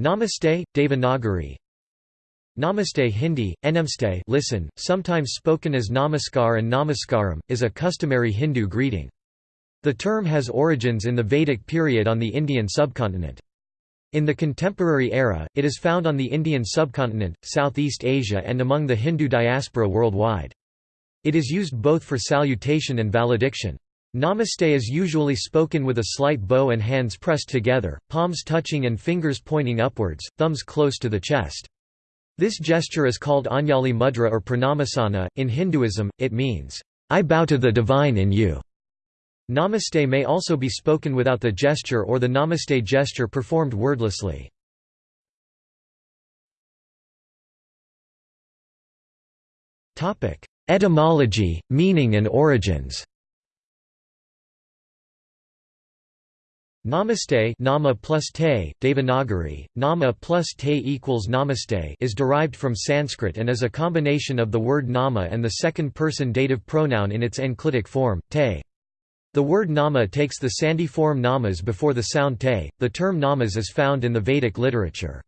Namaste, Devanagari Namaste Hindi, Namaste listen, sometimes spoken as Namaskar and Namaskaram, is a customary Hindu greeting. The term has origins in the Vedic period on the Indian subcontinent. In the contemporary era, it is found on the Indian subcontinent, Southeast Asia and among the Hindu diaspora worldwide. It is used both for salutation and valediction. Namaste is usually spoken with a slight bow and hands pressed together, palms touching and fingers pointing upwards, thumbs close to the chest. This gesture is called Anjali Mudra or Pranamasana. In Hinduism, it means, I bow to the divine in you. Namaste may also be spoken without the gesture or the namaste gesture performed wordlessly. Etymology, meaning and origins Namaste nama plus te, Devanagari, nama plus te equals namaste is derived from Sanskrit and is a combination of the word nama and the second-person dative pronoun in its enclitic form, te. The word nama takes the sandhi form namas before the sound te. The term namas is found in the Vedic literature.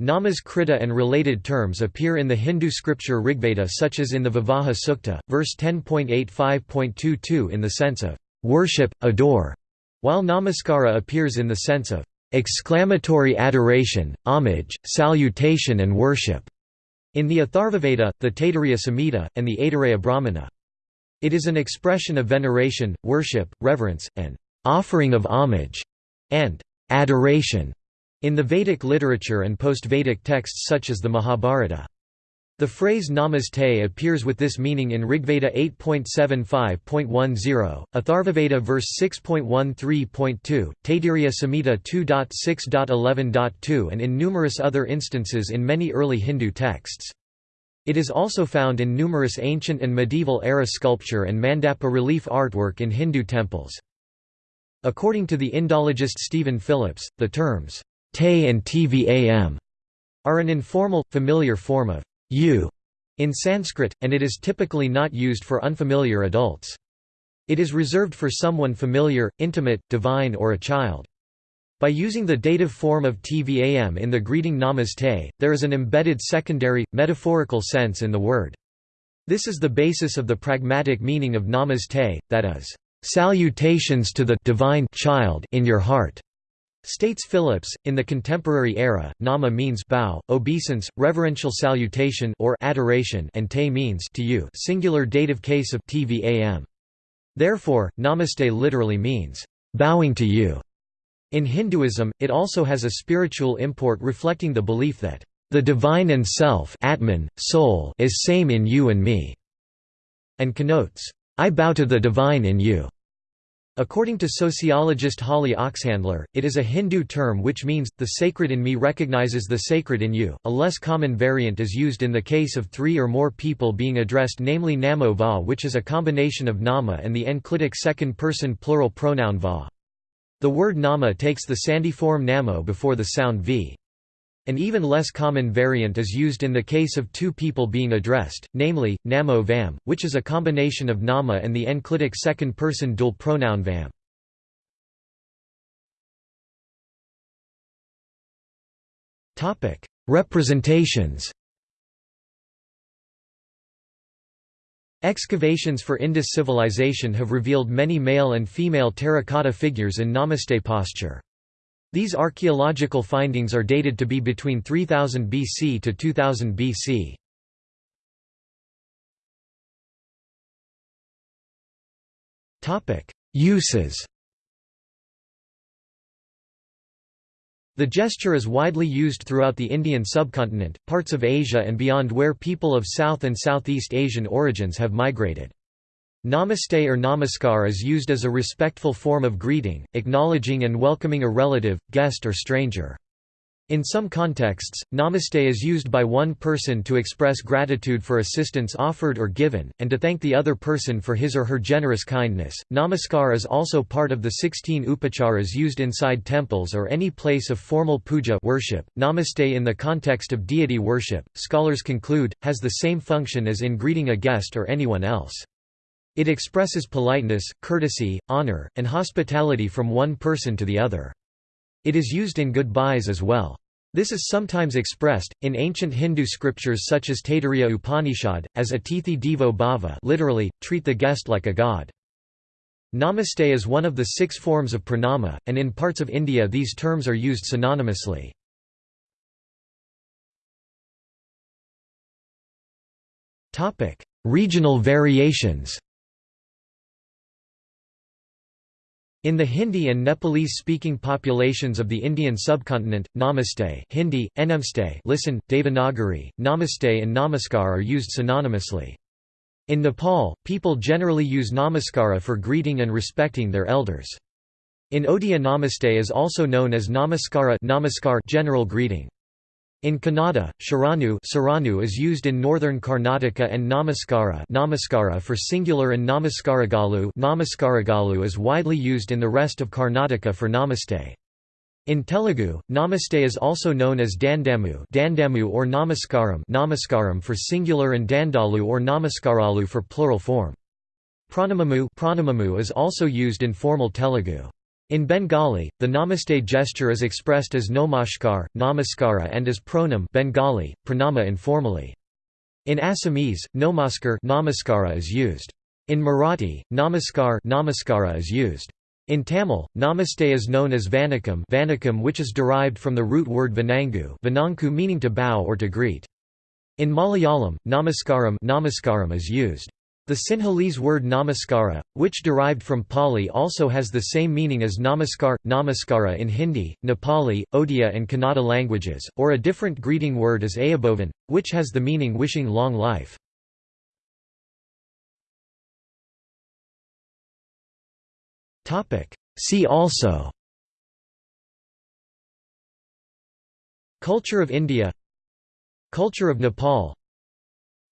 Namas krita and related terms appear in the Hindu scripture Rigveda such as in the Vivaha Sukta, verse 10.85.22 in the sense of worship, adore, while namaskara appears in the sense of exclamatory adoration, homage, salutation and worship, in the Atharvaveda, the Taittiriya Samhita, and the Aitareya Brahmana. It is an expression of veneration, worship, reverence, and offering of homage, and adoration in the Vedic literature and post-Vedic texts such as the Mahabharata. The phrase namaste appears with this meaning in Rigveda 8.75.10, Atharvaveda verse 6.13.2, Taittiriya Samhita 2.6.11.2 and in numerous other instances in many early Hindu texts. It is also found in numerous ancient and medieval-era sculpture and mandapa relief artwork in Hindu temples. According to the Indologist Stephen Phillips, the terms, te and tvam are an informal, familiar form of you in Sanskrit, and it is typically not used for unfamiliar adults. It is reserved for someone familiar, intimate, divine or a child. By using the dative form of tvam in the greeting namaste, there is an embedded secondary, metaphorical sense in the word. This is the basis of the pragmatic meaning of namaste, that is, salutations to the divine child in your heart. States Phillips, in the contemporary era, nama means bow, obeisance, reverential salutation or adoration and te means to you singular dative case of tvam. Therefore, namaste literally means, bowing to you. In Hinduism, it also has a spiritual import reflecting the belief that, the divine and self Atman, soul is same in you and me, and connotes, I bow to the divine in you. According to sociologist Holly Oxhandler, it is a Hindu term which means, the sacred in me recognizes the sacred in you. A less common variant is used in the case of three or more people being addressed namely namo va which is a combination of nama and the enclitic second-person plural pronoun va. The word nama takes the sandhi form namo before the sound v. An even less common variant is used in the case of two people being addressed, namely, namo vam, which is a combination of nama and the enclitic second-person dual pronoun vam. Representations Excavations for Indus civilization have revealed many male and female terracotta figures in namaste posture. These archaeological findings are dated to be between 3000 BC to 2000 BC. Uses The gesture is widely used throughout the Indian subcontinent, parts of Asia and beyond where people of South and Southeast Asian origins have migrated. Namaste or namaskar is used as a respectful form of greeting, acknowledging and welcoming a relative, guest or stranger. In some contexts, namaste is used by one person to express gratitude for assistance offered or given, and to thank the other person for his or her generous kindness. Namaskar is also part of the 16 upacharas used inside temples or any place of formal puja worship. Namaste in the context of deity worship, scholars conclude, has the same function as in greeting a guest or anyone else. It expresses politeness, courtesy, honor, and hospitality from one person to the other. It is used in goodbyes as well. This is sometimes expressed, in ancient Hindu scriptures such as Taittiriya Upanishad, as Atithi Devo Bhava literally, treat the guest like a god. Namaste is one of the six forms of pranama, and in parts of India these terms are used synonymously. Regional variations In the Hindi and Nepalese-speaking populations of the Indian subcontinent, Namaste Hindi, Enamste listen, Devanagari, Namaste and Namaskar are used synonymously. In Nepal, people generally use Namaskara for greeting and respecting their elders. In Odia Namaste is also known as Namaskara namaskar general greeting. In Kannada, Sharanu, Saranu is used in northern Karnataka and Namaskara, Namaskara for singular and Namaskaragalu, Namaskaragalu is widely used in the rest of Karnataka for Namaste. In Telugu, Namaste is also known as Dandamu, Dandamu or Namaskaram, Namaskaram for singular and Dandalu or Namaskaralu for plural form. Pranamamu, Pranamamu is also used in formal Telugu. In Bengali, the namaste gesture is expressed as nomashkar, namaskara and as pronam Bengali, pranama informally. In Assamese, nomaskar namaskara is used. In Marathi, namaskar namaskara is used. In Tamil, namaste is known as vanakam, vanakam which is derived from the root word vanangu vananku meaning to bow or to greet. In Malayalam, namaskaram, namaskaram is used. The Sinhalese word namaskara, which derived from Pali also has the same meaning as namaskar, namaskara in Hindi, Nepali, Odia and Kannada languages, or a different greeting word is ayubovan, which has the meaning wishing long life. See also Culture of India Culture of Nepal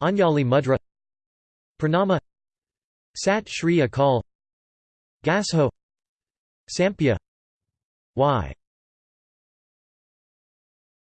Anjali Mudra Pranama Sat Shri Akal Gassho Sampeah Wai